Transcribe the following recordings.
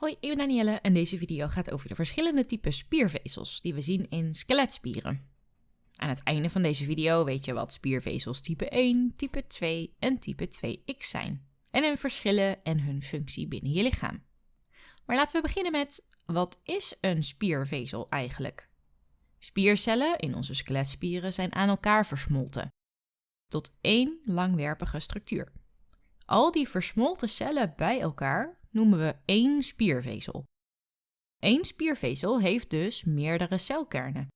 Hoi, ik ben Danielle en deze video gaat over de verschillende typen spiervezels die we zien in skeletspieren. Aan het einde van deze video weet je wat spiervezels type 1, type 2 en type 2x zijn. En hun verschillen en hun functie binnen je lichaam. Maar laten we beginnen met, wat is een spiervezel eigenlijk? Spiercellen in onze skeletspieren zijn aan elkaar versmolten. Tot één langwerpige structuur. Al die versmolten cellen bij elkaar noemen we één spiervezel. Eén spiervezel heeft dus meerdere celkernen.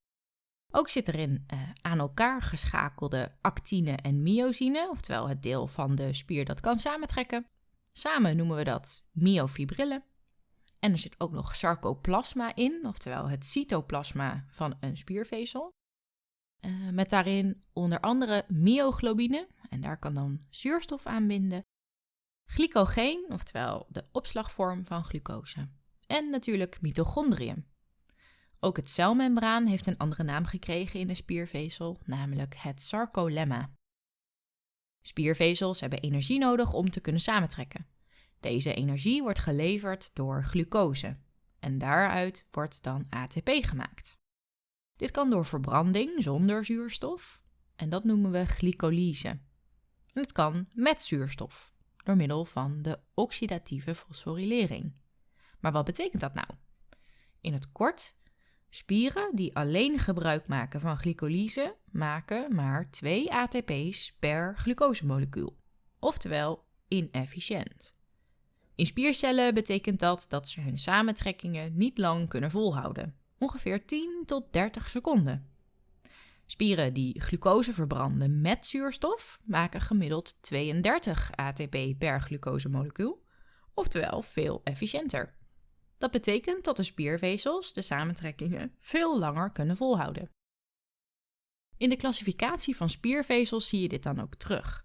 Ook zit erin uh, aan elkaar geschakelde actine en myosine, oftewel het deel van de spier dat kan samentrekken. Samen noemen we dat myofibrillen. En er zit ook nog sarcoplasma in, oftewel het cytoplasma van een spiervezel. Uh, met daarin onder andere myoglobine, en daar kan dan zuurstof aan binden. Glycogeen, oftewel de opslagvorm van glucose. En natuurlijk mitochondriën. Ook het celmembraan heeft een andere naam gekregen in de spiervezel, namelijk het sarcolemma. Spiervezels hebben energie nodig om te kunnen samentrekken. Deze energie wordt geleverd door glucose en daaruit wordt dan ATP gemaakt. Dit kan door verbranding zonder zuurstof en dat noemen we glycolyse. En het kan met zuurstof door middel van de oxidatieve fosforilering. Maar wat betekent dat nou? In het kort, spieren die alleen gebruik maken van glycolyse maken maar 2 ATP's per glucosemolecuul, oftewel inefficiënt. In spiercellen betekent dat dat ze hun samentrekkingen niet lang kunnen volhouden, ongeveer 10 tot 30 seconden. Spieren die glucose verbranden met zuurstof maken gemiddeld 32 ATP per glucosemolecuul, oftewel veel efficiënter. Dat betekent dat de spiervezels de samentrekkingen veel langer kunnen volhouden. In de klassificatie van spiervezels zie je dit dan ook terug.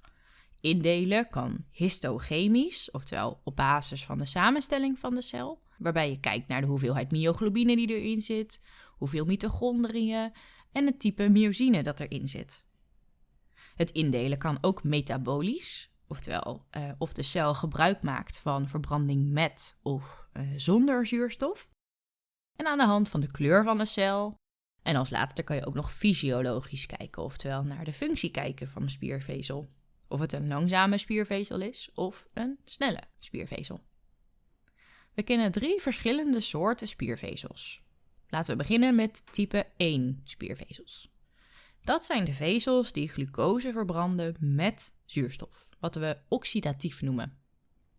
Indelen kan histochemisch, oftewel op basis van de samenstelling van de cel, waarbij je kijkt naar de hoeveelheid myoglobine die erin zit, hoeveel mitochondriën en het type myosine dat erin zit. Het indelen kan ook metabolisch, oftewel uh, of de cel gebruik maakt van verbranding met of uh, zonder zuurstof. En aan de hand van de kleur van de cel. En als laatste kan je ook nog fysiologisch kijken, oftewel naar de functie kijken van de spiervezel. Of het een langzame spiervezel is of een snelle spiervezel. We kennen drie verschillende soorten spiervezels. Laten we beginnen met type 1 spiervezels. Dat zijn de vezels die glucose verbranden met zuurstof, wat we oxidatief noemen.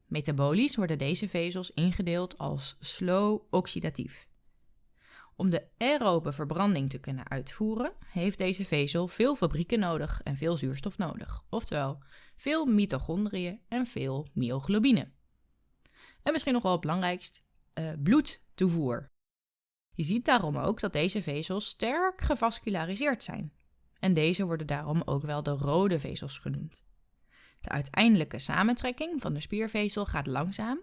Metabolisch worden deze vezels ingedeeld als slow oxidatief. Om de aerobe verbranding te kunnen uitvoeren, heeft deze vezel veel fabrieken nodig en veel zuurstof nodig, oftewel veel mitochondriën en veel myoglobine. En misschien nog wel het belangrijkst, uh, bloedtoevoer. Je ziet daarom ook dat deze vezels sterk gevasculariseerd zijn. En deze worden daarom ook wel de rode vezels genoemd. De uiteindelijke samentrekking van de spiervezel gaat langzaam,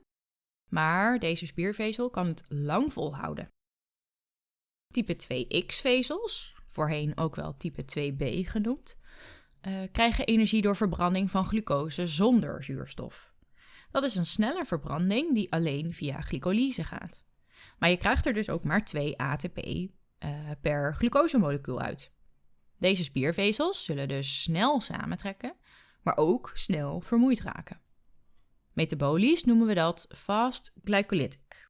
maar deze spiervezel kan het lang volhouden. Type 2X-vezels, voorheen ook wel type 2B genoemd, uh, krijgen energie door verbranding van glucose zonder zuurstof. Dat is een snelle verbranding die alleen via glycolyse gaat. Maar je krijgt er dus ook maar 2 ATP uh, per glucosemolecuul uit. Deze spiervezels zullen dus snel samentrekken, maar ook snel vermoeid raken. Metabolisch noemen we dat fast glycolytic.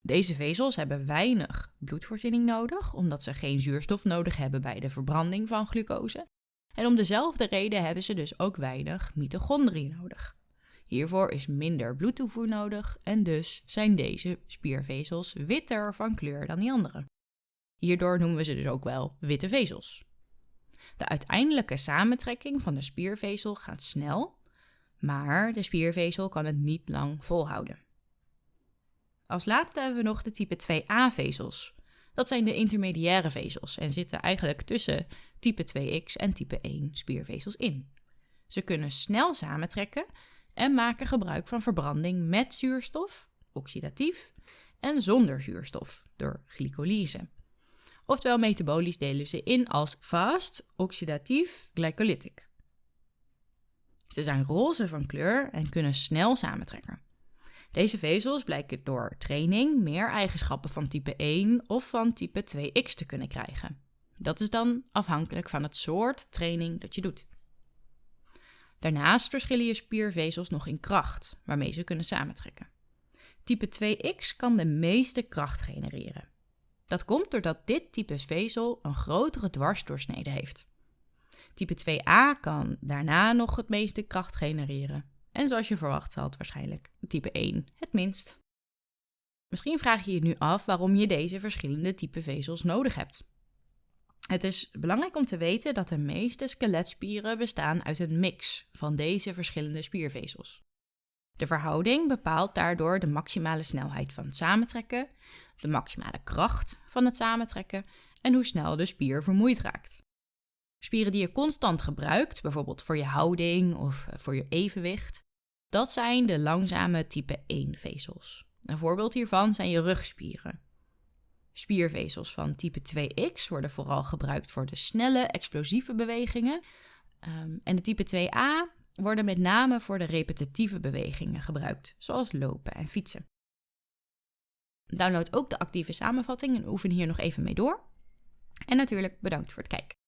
Deze vezels hebben weinig bloedvoorziening nodig, omdat ze geen zuurstof nodig hebben bij de verbranding van glucose. En om dezelfde reden hebben ze dus ook weinig mitochondriën nodig. Hiervoor is minder bloedtoevoer nodig en dus zijn deze spiervezels witter van kleur dan die andere. Hierdoor noemen we ze dus ook wel witte vezels. De uiteindelijke samentrekking van de spiervezel gaat snel, maar de spiervezel kan het niet lang volhouden. Als laatste hebben we nog de type 2a-vezels. Dat zijn de intermediaire vezels en zitten eigenlijk tussen type 2x en type 1 spiervezels in. Ze kunnen snel samentrekken en maken gebruik van verbranding met zuurstof, oxidatief, en zonder zuurstof, door glycolyse. Oftewel metabolisch delen ze in als fast, oxidatief, glycolytic. Ze zijn roze van kleur en kunnen snel samentrekken. Deze vezels blijken door training meer eigenschappen van type 1 of van type 2x te kunnen krijgen. Dat is dan afhankelijk van het soort training dat je doet. Daarnaast verschillen je spiervezels nog in kracht, waarmee ze kunnen samentrekken. Type 2x kan de meeste kracht genereren. Dat komt doordat dit type vezel een grotere dwarsdoorsnede heeft. Type 2a kan daarna nog het meeste kracht genereren. En zoals je verwacht zal het waarschijnlijk type 1 het minst. Misschien vraag je je nu af waarom je deze verschillende type vezels nodig hebt. Het is belangrijk om te weten dat de meeste skeletspieren bestaan uit een mix van deze verschillende spiervezels. De verhouding bepaalt daardoor de maximale snelheid van het samentrekken, de maximale kracht van het samentrekken en hoe snel de spier vermoeid raakt. Spieren die je constant gebruikt, bijvoorbeeld voor je houding of eh, voor je evenwicht, dat zijn de langzame type 1 vezels. Een voorbeeld hiervan zijn je rugspieren. Spiervezels van type 2x worden vooral gebruikt voor de snelle, explosieve bewegingen. Ehm, en de type 2a worden met name voor de repetitieve bewegingen gebruikt, zoals lopen en fietsen. Download ook de actieve samenvatting en oefen hier nog even mee door. En natuurlijk bedankt voor het kijken.